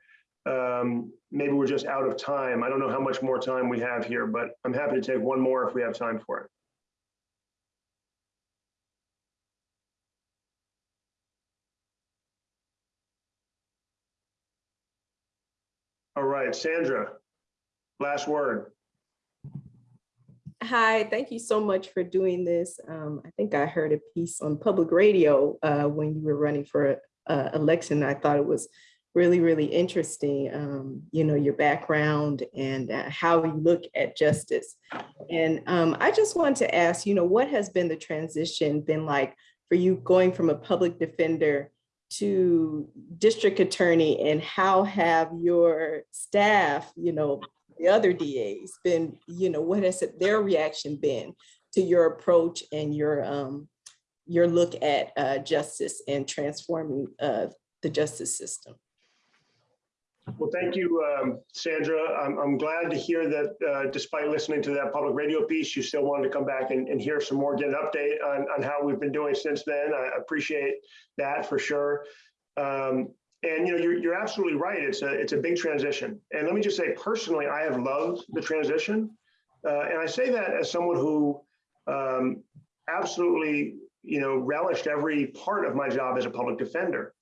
um, maybe we're just out of time. I don't know how much more time we have here, but I'm happy to take one more if we have time for it. All right, Sandra, last word. Hi, thank you so much for doing this. Um, I think I heard a piece on public radio uh, when you were running for uh, election. I thought it was really, really interesting, um, you know, your background and uh, how you look at justice. And um, I just want to ask, you know, what has been the transition been like for you going from a public defender to district attorney and how have your staff, you know, the other DAs been, you know, what has their reaction been to your approach and your um your look at uh justice and transforming uh the justice system? Well, thank you, um, Sandra. I'm, I'm glad to hear that uh, despite listening to that public radio piece, you still wanted to come back and, and hear some more, get an update on, on how we've been doing since then. I appreciate that for sure. Um, and you know, you're, you're absolutely right. It's a, it's a big transition. And let me just say, personally, I have loved the transition. Uh, and I say that as someone who um, absolutely, you know, relished every part of my job as a public defender.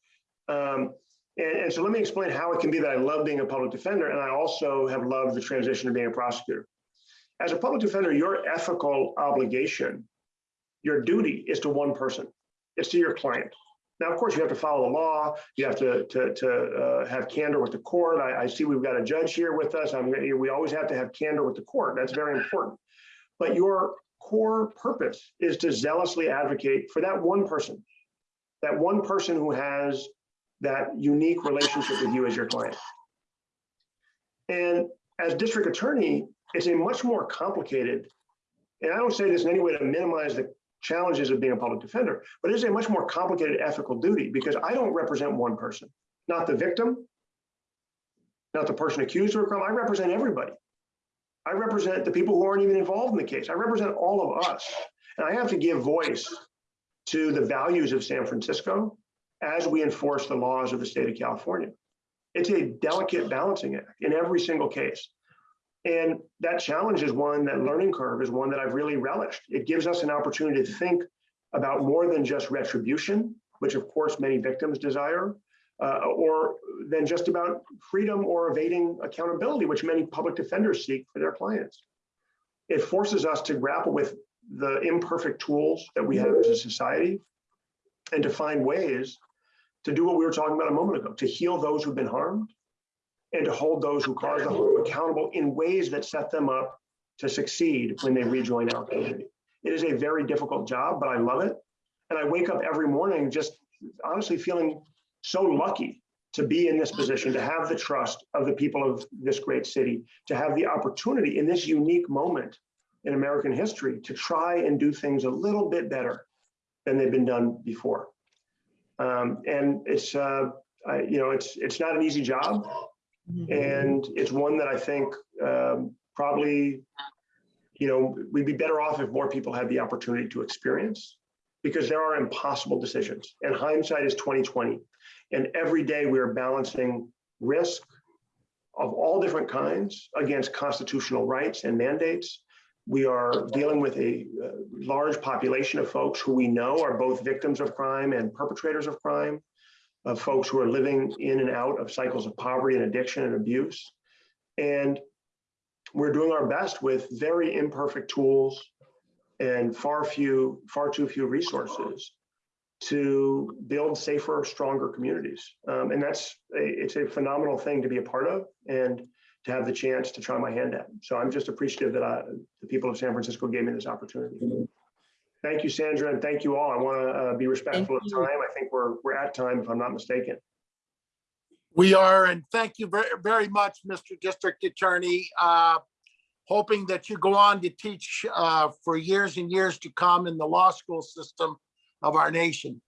Um, and, and so let me explain how it can be that I love being a public defender, and I also have loved the transition to being a prosecutor. As a public defender, your ethical obligation, your duty is to one person. It's to your client. Now, of course, you have to follow the law. You have to to, to uh, have candor with the court. I, I, see we've got a judge here with us. I'm, we always have to have candor with the court. That's very important. But your core purpose is to zealously advocate for that one person, that one person who has that unique relationship with you as your client. And as district attorney, it's a much more complicated, and I don't say this in any way to minimize the challenges of being a public defender, but it is a much more complicated ethical duty because I don't represent one person, not the victim, not the person accused of a crime. I represent everybody. I represent the people who aren't even involved in the case. I represent all of us. And I have to give voice to the values of San Francisco as we enforce the laws of the state of California. It's a delicate balancing act in every single case. And that challenge is one, that learning curve is one that I've really relished. It gives us an opportunity to think about more than just retribution, which of course many victims desire, uh, or than just about freedom or evading accountability, which many public defenders seek for their clients. It forces us to grapple with the imperfect tools that we have as a society and to find ways to do what we were talking about a moment ago, to heal those who've been harmed and to hold those who caused the harm accountable in ways that set them up to succeed when they rejoin our community. It is a very difficult job, but I love it. And I wake up every morning just honestly feeling so lucky to be in this position, to have the trust of the people of this great city, to have the opportunity in this unique moment in American history to try and do things a little bit better than they've been done before. Um, and it's, uh, I, you know, it's, it's not an easy job. And it's one that I think um, probably, you know, we'd be better off if more people had the opportunity to experience because there are impossible decisions and hindsight is 2020. And every day we are balancing risk of all different kinds against constitutional rights and mandates. We are dealing with a uh, large population of folks who we know are both victims of crime and perpetrators of crime of folks who are living in and out of cycles of poverty and addiction and abuse. And we're doing our best with very imperfect tools and far few, far too few resources to build safer, stronger communities. Um, and that's a, it's a phenomenal thing to be a part of and to have the chance to try my hand at. So I'm just appreciative that I, the people of San Francisco gave me this opportunity. Thank you, Sandra, and thank you all. I want to uh, be respectful of you. time. I think we're, we're at time, if I'm not mistaken. We are, and thank you very, very much, Mr. District Attorney. Uh, Hoping that you go on to teach uh, for years and years to come in the law school system of our nation.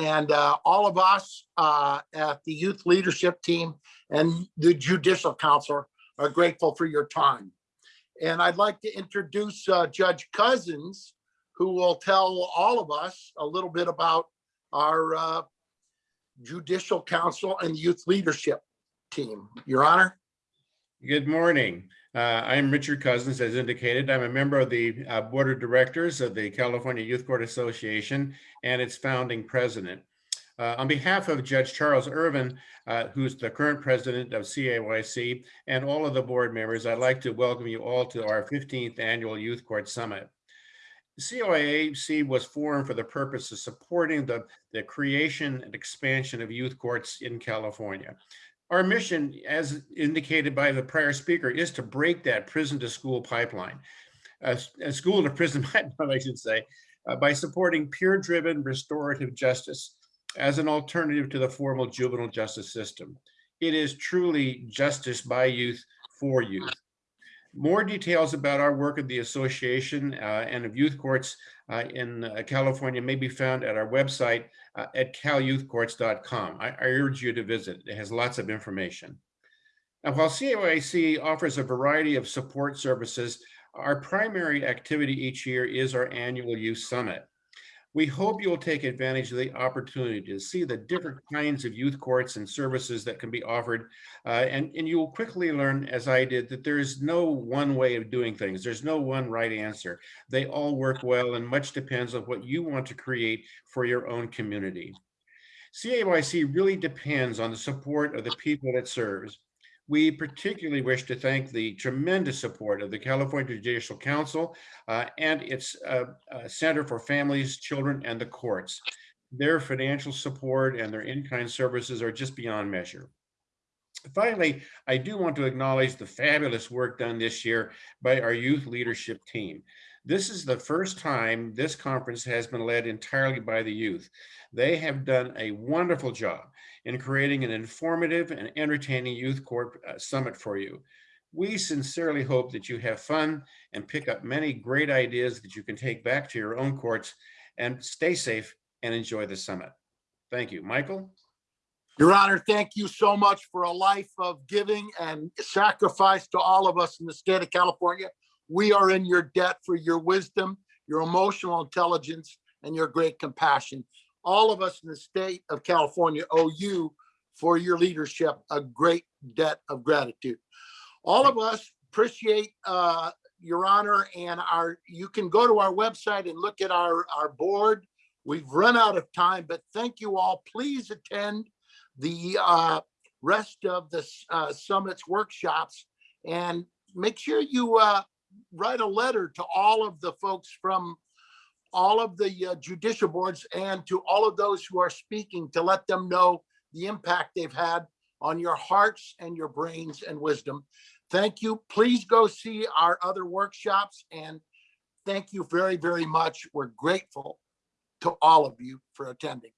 And uh, all of us uh, at the Youth Leadership Team and the Judicial Council are grateful for your time. And I'd like to introduce uh, Judge Cousins, who will tell all of us a little bit about our uh, Judicial Council and Youth Leadership Team. Your Honor? Good morning. Uh, I'm Richard Cousins, as indicated. I'm a member of the uh, Board of Directors of the California Youth Court Association and its founding president. Uh, On behalf of Judge Charles Irvin, uh, who's the current president of CAYC, and all of the board members, I'd like to welcome you all to our 15th Annual Youth Court Summit. CAYC was formed for the purpose of supporting the, the creation and expansion of youth courts in California. Our mission, as indicated by the prior speaker, is to break that prison to school pipeline, a, a school to prison pipeline, I should say, uh, by supporting peer-driven restorative justice as an alternative to the formal juvenile justice system. It is truly justice by youth for youth. More details about our work of the association uh, and of youth courts uh, in uh, California may be found at our website uh, at calyouthcourts.com. I, I urge you to visit. It has lots of information. Now, while CAYC offers a variety of support services, our primary activity each year is our annual Youth Summit. We hope you'll take advantage of the opportunity to see the different kinds of youth courts and services that can be offered. Uh, and, and you will quickly learn, as I did, that there is no one way of doing things. There's no one right answer. They all work well and much depends on what you want to create for your own community. CAYC really depends on the support of the people it serves. We particularly wish to thank the tremendous support of the California Judicial Council uh, and its uh, uh, Center for Families, Children, and the Courts. Their financial support and their in-kind services are just beyond measure. Finally, I do want to acknowledge the fabulous work done this year by our youth leadership team. This is the first time this conference has been led entirely by the youth. They have done a wonderful job in creating an informative and entertaining youth court uh, summit for you. We sincerely hope that you have fun and pick up many great ideas that you can take back to your own courts and stay safe and enjoy the summit. Thank you. Michael? Your Honor, thank you so much for a life of giving and sacrifice to all of us in the state of California. We are in your debt for your wisdom, your emotional intelligence, and your great compassion. All of us in the state of California owe you for your leadership a great debt of gratitude. All of us appreciate uh, your honor and our, you can go to our website and look at our, our board. We've run out of time, but thank you all. Please attend the uh, rest of the uh, summit's workshops and make sure you uh, write a letter to all of the folks from all of the uh, judicial boards and to all of those who are speaking to let them know the impact they've had on your hearts and your brains and wisdom. Thank you. Please go see our other workshops and thank you very, very much. We're grateful to all of you for attending.